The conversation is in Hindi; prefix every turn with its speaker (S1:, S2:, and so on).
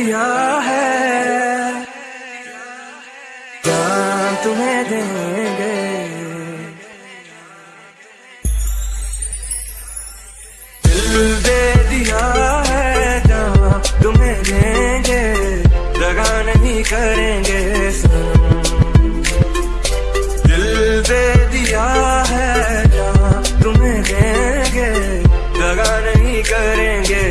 S1: दिया है। जान तुम्हें देंगे। दिल दे दिया है जान तुम्हें देंगे। लगा नहीं करेंगे दिल दे दिया है तुम्हें देंगे। नहीं करेंगे